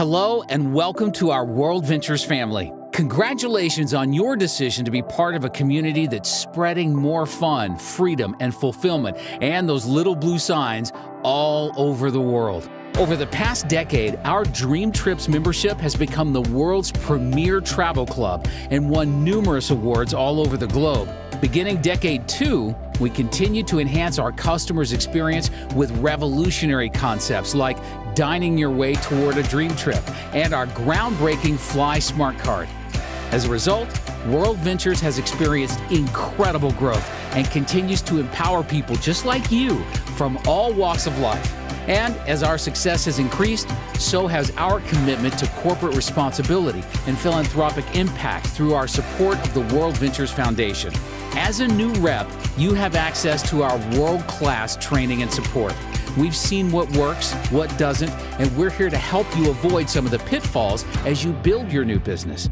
Hello and welcome to our World Ventures family. Congratulations on your decision to be part of a community that's spreading more fun, freedom, and fulfillment, and those little blue signs all over the world. Over the past decade, our Dream Trips membership has become the world's premier travel club and won numerous awards all over the globe. Beginning decade two, we continue to enhance our customers' experience with revolutionary concepts like dining your way toward a dream trip and our groundbreaking Fly Smart Card. As a result, World Ventures has experienced incredible growth and continues to empower people just like you from all walks of life. And as our success has increased, so has our commitment to corporate responsibility and philanthropic impact through our support of the World Ventures Foundation. As a new rep, you have access to our world-class training and support. We've seen what works, what doesn't, and we're here to help you avoid some of the pitfalls as you build your new business.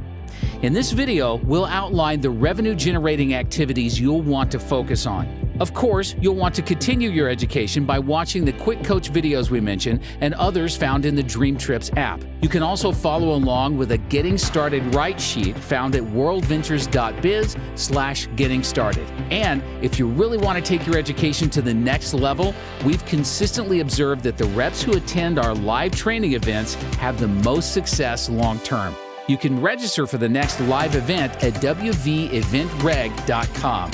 In this video, we'll outline the revenue-generating activities you'll want to focus on. Of course, you'll want to continue your education by watching the Quick Coach videos we mentioned and others found in the Dream Trips app. You can also follow along with a Getting Started Right sheet found at worldventures.biz slash getting started. And if you really want to take your education to the next level, we've consistently observed that the reps who attend our live training events have the most success long term. You can register for the next live event at wveventreg.com.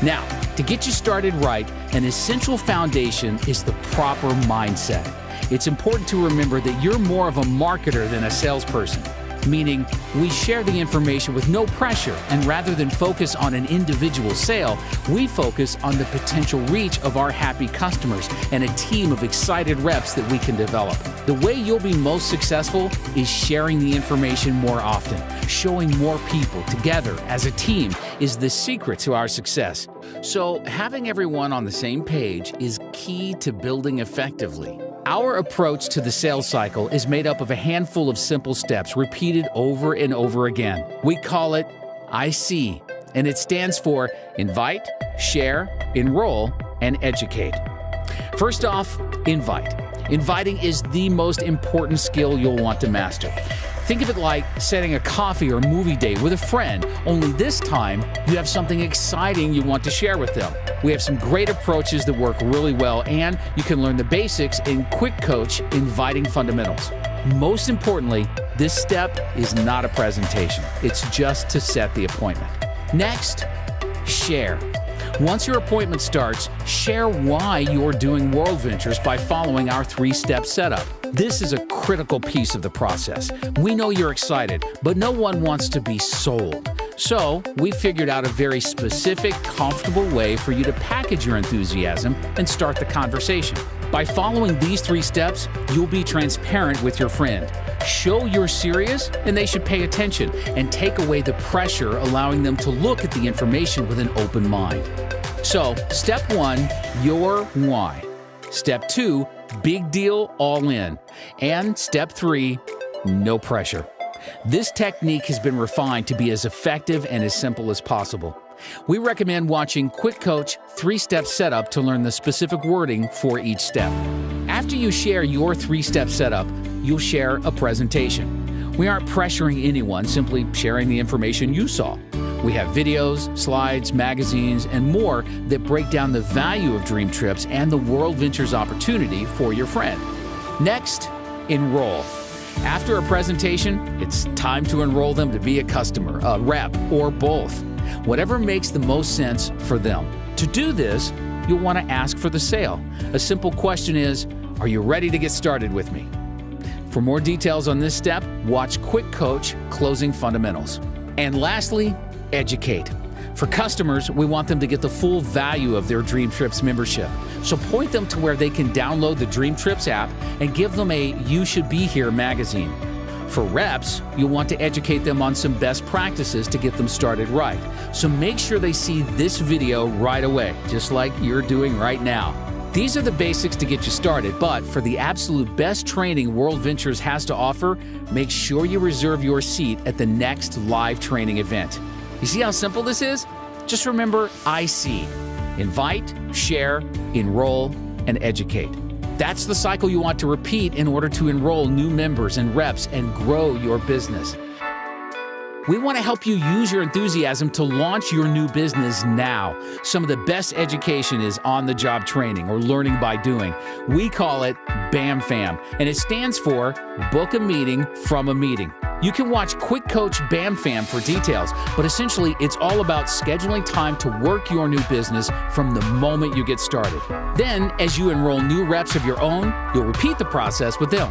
Now, to get you started right, an essential foundation is the proper mindset. It's important to remember that you're more of a marketer than a salesperson meaning we share the information with no pressure, and rather than focus on an individual sale, we focus on the potential reach of our happy customers and a team of excited reps that we can develop. The way you'll be most successful is sharing the information more often. Showing more people together as a team is the secret to our success. So, having everyone on the same page is key to building effectively. Our approach to the sales cycle is made up of a handful of simple steps repeated over and over again. We call it IC, and it stands for Invite, Share, Enroll, and Educate. First off, invite. Inviting is the most important skill you'll want to master. Think of it like setting a coffee or movie date with a friend, only this time you have something exciting you want to share with them. We have some great approaches that work really well, and you can learn the basics in Quick Coach Inviting Fundamentals. Most importantly, this step is not a presentation, it's just to set the appointment. Next, share. Once your appointment starts, share why you're doing World Ventures by following our three step setup. This is a critical piece of the process. We know you're excited, but no one wants to be sold. So, we figured out a very specific, comfortable way for you to package your enthusiasm and start the conversation. By following these three steps, you'll be transparent with your friend. Show you're serious and they should pay attention and take away the pressure, allowing them to look at the information with an open mind. So, step one, your why. Step two, big deal, all in. And step three, no pressure. This technique has been refined to be as effective and as simple as possible. We recommend watching Quick Coach 3-Step Setup to learn the specific wording for each step. After you share your 3-step setup, you'll share a presentation. We aren't pressuring anyone, simply sharing the information you saw. We have videos, slides, magazines, and more that break down the value of Dream Trips and the World Ventures opportunity for your friend. Next, enroll. After a presentation, it's time to enroll them to be a customer, a rep, or both. Whatever makes the most sense for them. To do this, you'll want to ask for the sale. A simple question is, are you ready to get started with me? For more details on this step, watch Quick Coach Closing Fundamentals. And lastly, educate. For customers, we want them to get the full value of their Dream Trips membership. So point them to where they can download the Dream Trips app and give them a You Should Be Here magazine. For reps, you'll want to educate them on some best practices to get them started right. So make sure they see this video right away, just like you're doing right now. These are the basics to get you started, but for the absolute best training World Ventures has to offer, make sure you reserve your seat at the next live training event. You see how simple this is? Just remember IC invite, share, enroll, and educate. That's the cycle you want to repeat in order to enroll new members and reps and grow your business. We want to help you use your enthusiasm to launch your new business now. Some of the best education is on the job training or learning by doing. We call it BAM FAM, and it stands for Book a Meeting from a Meeting. You can watch Quick Coach BAM FAM for details, but essentially it's all about scheduling time to work your new business from the moment you get started. Then, as you enroll new reps of your own, you'll repeat the process with them.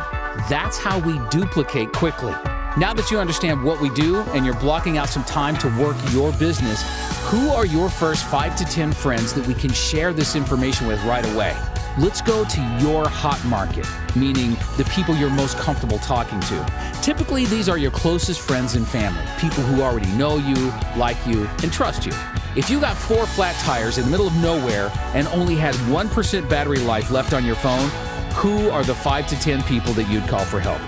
That's how we duplicate quickly. Now that you understand what we do and you're blocking out some time to work your business, who are your first five to 10 friends that we can share this information with right away? Let's go to your hot market, meaning the people you're most comfortable talking to. Typically, these are your closest friends and family, people who already know you, like you, and trust you. If you got four flat tires in the middle of nowhere and only had 1% battery life left on your phone, who are the 5 to 10 people that you'd call for help?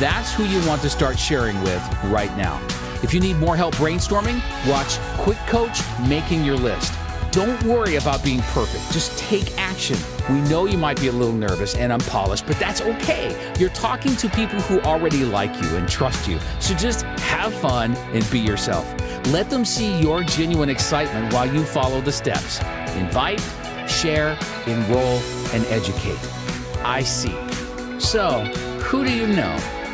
That's who you want to start sharing with right now. If you need more help brainstorming, watch Quick Coach Making Your List. Don't worry about being perfect. Just take action. We know you might be a little nervous and unpolished, but that's okay. You're talking to people who already like you and trust you. So just have fun and be yourself. Let them see your genuine excitement while you follow the steps. Invite, share, enroll, and educate. I see. So, who do you know?